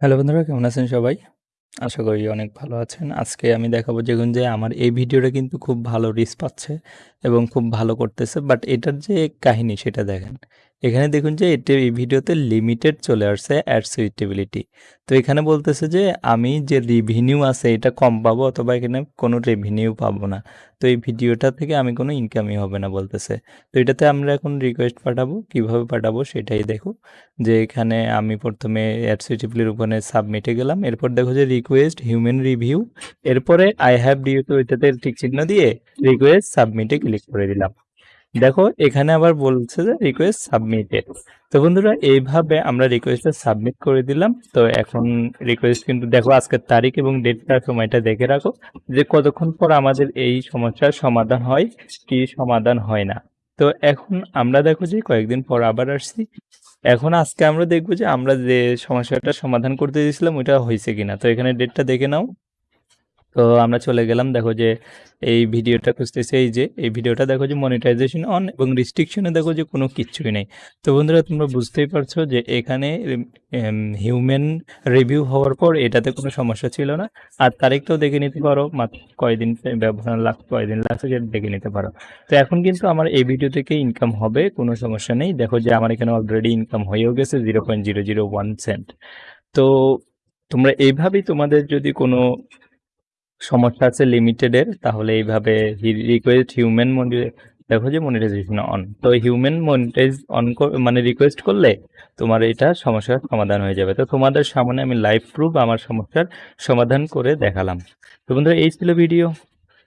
Hello বন্ধুরা, কেমন আছেন সবাই? আশা করি অনেক ভালো আছেন। আজকে আমি দেখাবো দেখুন যে আমার এই ভিডিওটা কিন্তু খুব ভালো রিস পাচ্ছে এবং খুব ভালো করতেছে। বাট এটার যে কাহিনী সেটা দেখেন। এখানে দেখুন যে এটা এই ভিডিওতে লিমিটেড চলে আসছে অ্যাড সুইটেবিলিটি। তো এখানে বলতেছে যে আমি যে রেভিনিউ আছে এটা কম পাবো অথবা এখানে কোনো রেভিনিউ পাবো না। তো এই ভিডিওটা থেকে আমি কোনো ইনকামই হবে না বলতেছে। তো এটাতে আমরা এখন রিকোয়েস্ট পাঠাবো। কীভাবে পাঠাবো সেটাই দেখো। যে এখানে আমি প্রথমে অ্যাড সুইটেবলের ওখানে সাবমিটে গেলাম। এরপর দেখো যে রিকোয়েস্ট হিউম্যান রিভিউ। এরপরে আই হ্যাভ ডিউ তো এটাতে ঠিক চিহ্ন দিয়ে রিকোয়েস্ট সাবমিটে ক্লিক করে দিলাম। দেখো, এখানে আবার বলছে যে রিকোয়েস্ট সাবমিটেড। তো বন্ধুরা, এইভাবে আমরা রিকোয়েস্টটা সাবমিট করে দিলাম। তো এখন রিকোয়েস্ট কিন্তু দেখো, আজকের তারিখ এবং ডেটটা সময়টা দেখে রাখো, যে কতক্ষণ পর আমাদের এই সমস্যার সমাধান হয়, কি সমাধান হয় না। তো এখন আমরা দেখো যে কয়েকদিন পর আবার আসছি। এখন আজকে আমরা দেখব যে আমরা যে সমস্যাটা সমাধান করতে দিয়েছিলাম, ওইটা হয়েছে কিনা। তো এখানে ডেটটা দেখে নাও। তো আমরা চলে গেলাম। দেখো যে এই ভিডিওটা খুঁজতেছি, এই যে এই ভিডিওটা দেখো যে মনিটাইজেশন অন এবং রিস্ট্রিকশনে দেখো যে কোনো কিচ্ছুই নেই। তো বন্ধুরা, তোমরা বুঝতেই পারছ যে এখানে হিউম্যান রিভিউ হওয়ার পর এটাতে কোনো সমস্যা ছিল না। আর তারিখটাও দেখে নিতে পারো, মাত্র কয়দিন ব্যবহার লাগ, কয়দিন লাগছে দেখে নিতে পারো। তো এখন কিন্তু আমার এই ভিডিও থেকে ইনকাম হবে, কোনো সমস্যা নেই। দেখো যে আমার এখানে অলরেডি ইনকাম হয়েও গেছে zero point zero zero one cent তো তোমরা এইভাবেই তোমাদের যদি কোনো সমস্যা আছে লিমিটেডের তাহলে এইভাবে রিকোয়েস্ট হিউম্যান দেখো যে মনিটাইজেশন অন তো হিউম্যান মনিটাইজ অন মানে রিকোয়েস্ট করলে তোমার এটা সমস্যার সমাধান হয়ে যাবে। তো তোমাদের সামনে আমি লাইভ প্রুফ আমার সমস্যার সমাধান করে দেখালাম। তো বন্ধুরা, এই ছিল ভিডিও